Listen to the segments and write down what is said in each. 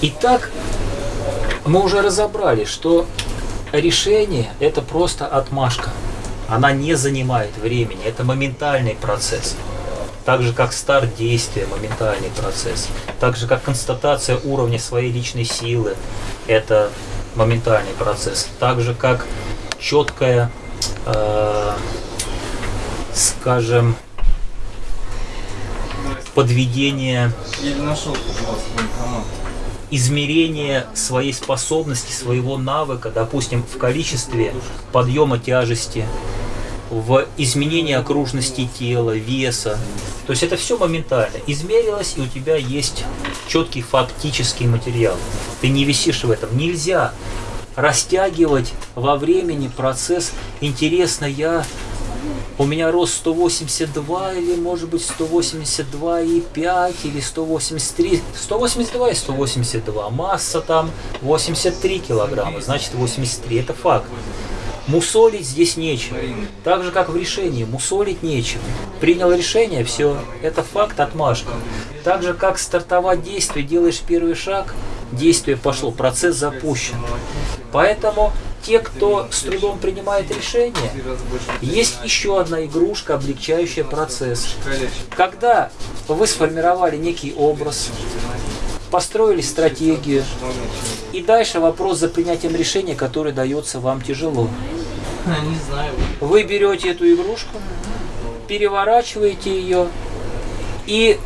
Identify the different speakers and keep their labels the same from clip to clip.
Speaker 1: Итак, мы уже разобрали, что решение – это просто отмашка. Она не занимает времени, это моментальный процесс. Так же, как старт действия, моментальный процесс. Так же, как констатация уровня своей личной силы, это моментальный процесс. Так же, как четкое, э, скажем, подведение измерение своей способности, своего навыка, допустим, в количестве подъема тяжести, в изменении окружности тела, веса. То есть это все моментально. Измерилось, и у тебя есть четкий фактический материал. Ты не висишь в этом. Нельзя растягивать во времени процесс. Интересно, я у меня рост 182 или может быть 182,5 или 183, 182 и 182, масса там 83 килограмма, значит 83, это факт. Мусолить здесь нечего. Так же, как в решении, мусолить нечего. Принял решение, все, это факт, отмашка. Так же, как стартовать действие, делаешь первый шаг, действие пошло, процесс запущен. Поэтому те, кто с трудом принимает решения, есть еще одна игрушка, облегчающая процесс. Когда вы сформировали некий образ, построили стратегию, и дальше вопрос за принятием решения, который дается вам тяжело. Вы берете эту игрушку, переворачиваете ее и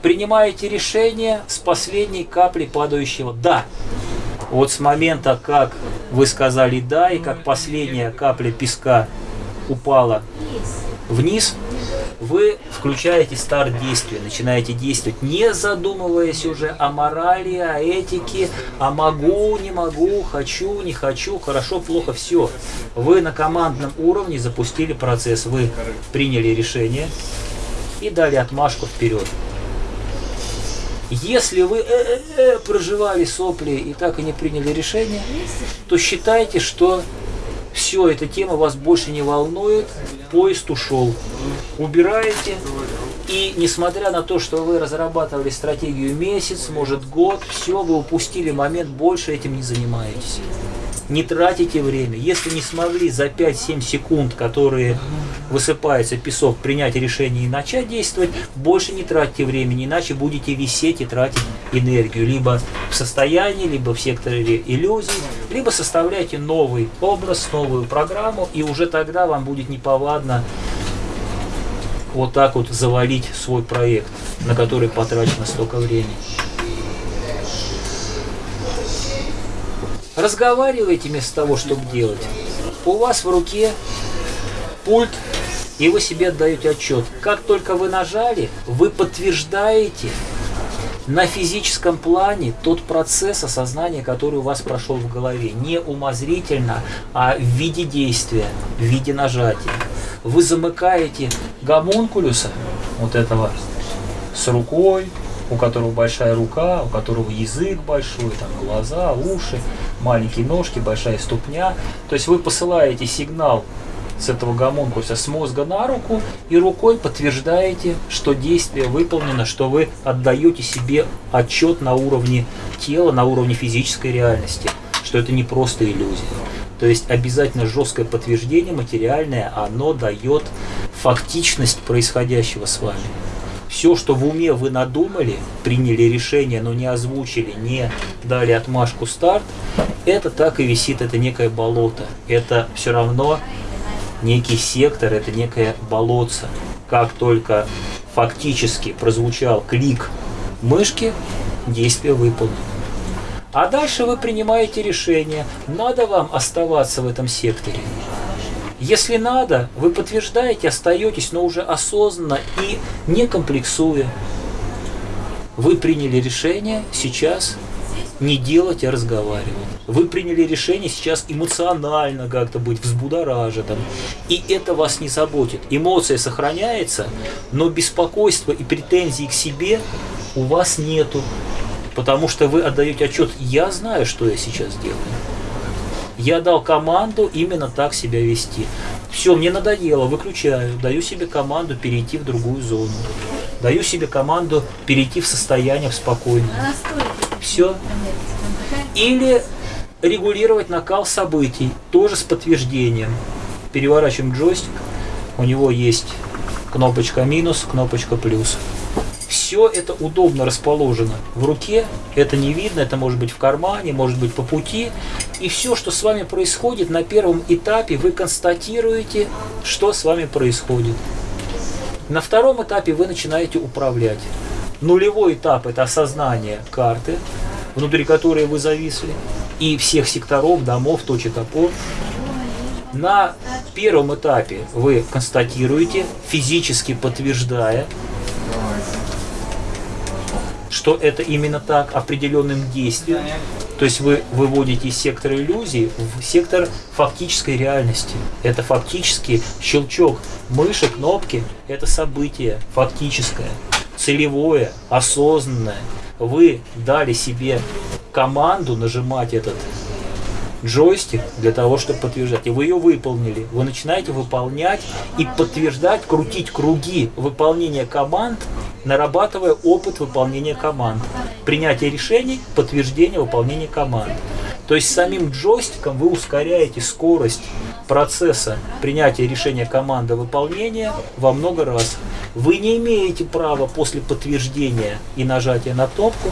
Speaker 1: принимаете решение с последней капли падающего «да». Вот с момента, как вы сказали «да», и как последняя капля песка упала вниз, вы включаете старт действия, начинаете действовать, не задумываясь уже о морали, о этике, о могу, не могу, хочу, не хочу, хорошо, плохо, все. Вы на командном уровне запустили процесс, вы приняли решение и дали отмашку вперед. Если вы э -э -э проживали сопли и так и не приняли решение, то считайте, что все, эта тема вас больше не волнует, поезд ушел. Убираете, и несмотря на то, что вы разрабатывали стратегию месяц, может год, все, вы упустили момент, больше этим не занимаетесь не тратите время. Если не смогли за 5-7 секунд, которые высыпается песок, принять решение и начать действовать, больше не тратьте времени, иначе будете висеть и тратить энергию. Либо в состоянии, либо в секторе иллюзий, либо составляйте новый образ, новую программу, и уже тогда вам будет неповадно вот так вот завалить свой проект, на который потрачено столько времени. Разговаривайте вместо того, чтобы делать. У вас в руке пульт, и вы себе отдаете отчет. Как только вы нажали, вы подтверждаете на физическом плане тот процесс осознания, который у вас прошел в голове. Не умозрительно, а в виде действия, в виде нажатия. Вы замыкаете гомункулюса, вот этого, с рукой, у которого большая рука, у которого язык большой, там глаза, уши, маленькие ножки, большая ступня. То есть вы посылаете сигнал с этого гомункуса с мозга на руку и рукой подтверждаете, что действие выполнено, что вы отдаете себе отчет на уровне тела, на уровне физической реальности, что это не просто иллюзия. То есть обязательно жесткое подтверждение материальное, оно дает фактичность происходящего с вами все, что в уме вы надумали, приняли решение, но не озвучили, не дали отмашку старт, это так и висит, это некое болото. Это все равно некий сектор, это некое болотце. Как только фактически прозвучал клик мышки, действие выполнено. А дальше вы принимаете решение, надо вам оставаться в этом секторе если надо, вы подтверждаете, остаетесь, но уже осознанно и не комплексуя. Вы приняли решение сейчас не делать, а разговаривать. Вы приняли решение сейчас эмоционально как-то быть взбудораженным. И это вас не заботит. Эмоция сохраняется, но беспокойства и претензий к себе у вас нету. Потому что вы отдаете отчет, я знаю, что я сейчас делаю. Я дал команду именно так себя вести. Все, мне надоело, выключаю, даю себе команду перейти в другую зону. Даю себе команду перейти в состояние в спокойное. Все. Или регулировать накал событий, тоже с подтверждением. Переворачиваем джойстик, у него есть кнопочка минус, кнопочка плюс. Все это удобно расположено в руке, это не видно, это может быть в кармане, может быть по пути. И все, что с вами происходит на первом этапе, вы констатируете, что с вами происходит. На втором этапе вы начинаете управлять. Нулевой этап – это осознание карты, внутри которой вы зависли, и всех секторов, домов, точек опор. На первом этапе вы констатируете, физически подтверждая, что это именно так, определенным действием. То есть вы выводите из сектора иллюзий в сектор фактической реальности. Это фактически щелчок мыши, кнопки, это событие фактическое, целевое, осознанное. Вы дали себе команду нажимать этот джойстик для того, чтобы подтверждать. И вы ее выполнили. Вы начинаете выполнять и подтверждать, крутить круги выполнения команд, нарабатывая опыт выполнения команд. Принятие решений, подтверждение выполнения команд. То есть самим джойстиком вы ускоряете скорость процесса принятия решения команды выполнения во много раз. Вы не имеете права после подтверждения и нажатия на кнопку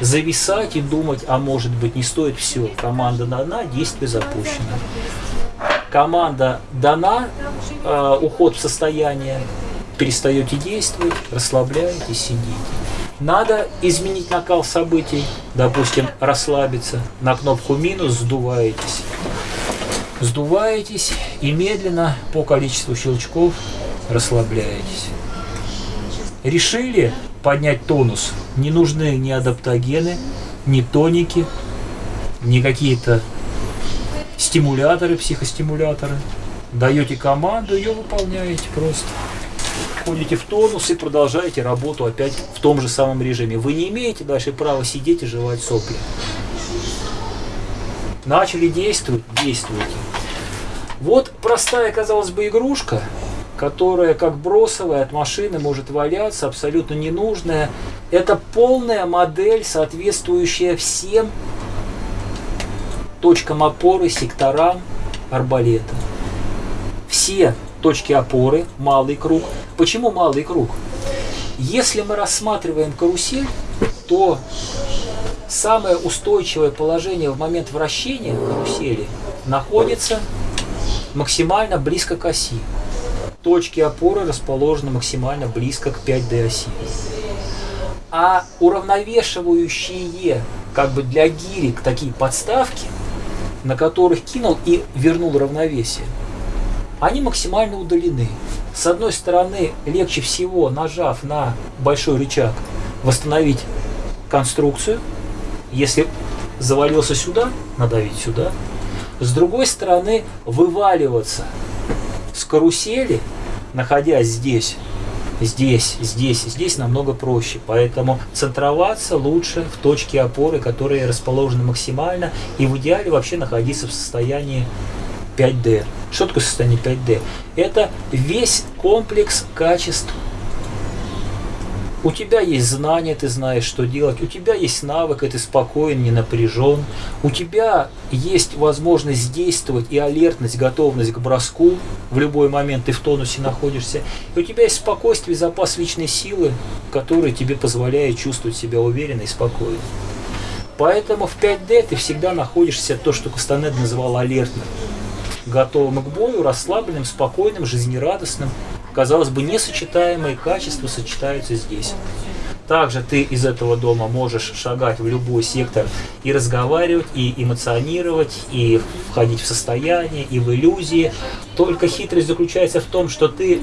Speaker 1: зависать и думать, а может быть не стоит все. Команда дана, действие запущено. Команда дана, э, уход в состояние, перестаете действовать, расслабляетесь, сидите. Надо изменить накал событий, допустим, расслабиться, на кнопку минус сдуваетесь. Сдуваетесь и медленно по количеству щелчков расслабляетесь. Решили поднять тонус. Не нужны ни адаптогены, ни тоники, ни какие-то стимуляторы, психостимуляторы. Даете команду, ее выполняете просто. Входите в тонус и продолжаете работу опять в том же самом режиме. Вы не имеете дальше права сидеть и жевать сопли. Начали действовать, действуйте. Вот простая, казалось бы, игрушка, которая как бросовая от машины может валяться, абсолютно ненужная. Это полная модель, соответствующая всем точкам опоры, секторам арбалета. Все точки опоры, малый круг. Почему малый круг? Если мы рассматриваем карусель, то самое устойчивое положение в момент вращения карусели находится максимально близко к оси точки опоры расположены максимально близко к 5D оси. А уравновешивающие как бы для гирек такие подставки, на которых кинул и вернул равновесие, они максимально удалены. С одной стороны, легче всего, нажав на большой рычаг, восстановить конструкцию. Если завалился сюда, надавить сюда. С другой стороны, вываливаться – с карусели, находясь здесь, здесь, здесь, здесь намного проще. Поэтому центроваться лучше в точке опоры, которые расположены максимально, и в идеале вообще находиться в состоянии 5D. Что такое состояние 5D? Это весь комплекс качеств у тебя есть знания, ты знаешь, что делать. У тебя есть навык, и ты спокоен, не напряжен. У тебя есть возможность действовать и алертность, готовность к броску. В любой момент ты в тонусе находишься. И у тебя есть спокойствие, запас личной силы, который тебе позволяет чувствовать себя уверенно и спокойно. Поэтому в 5D ты всегда находишься, то, что Кастанед называл алертным. Готовым к бою, расслабленным, спокойным, жизнерадостным казалось бы, несочетаемые качества сочетаются здесь. Также ты из этого дома можешь шагать в любой сектор и разговаривать, и эмоционировать, и входить в состояние, и в иллюзии. Только хитрость заключается в том, что ты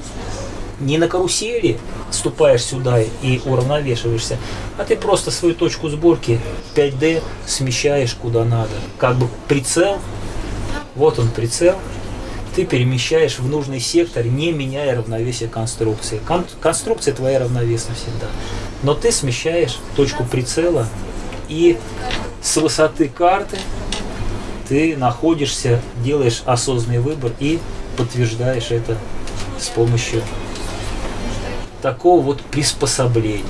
Speaker 1: не на карусели ступаешь сюда и уравновешиваешься, а ты просто свою точку сборки 5D смещаешь куда надо. Как бы прицел, вот он прицел, ты перемещаешь в нужный сектор, не меняя равновесие конструкции. Кон конструкция твоя равновесна всегда. Но ты смещаешь точку прицела и с высоты карты ты находишься, делаешь осознанный выбор и подтверждаешь это с помощью такого вот приспособления.